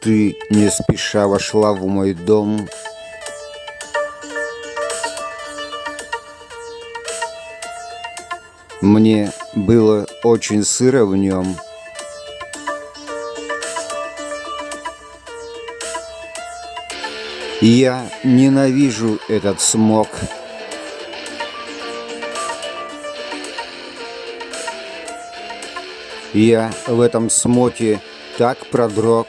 Ты не спеша вошла в мой дом. Мне было очень сыро в нем. Я ненавижу этот смог. Я в этом смоке так продрог.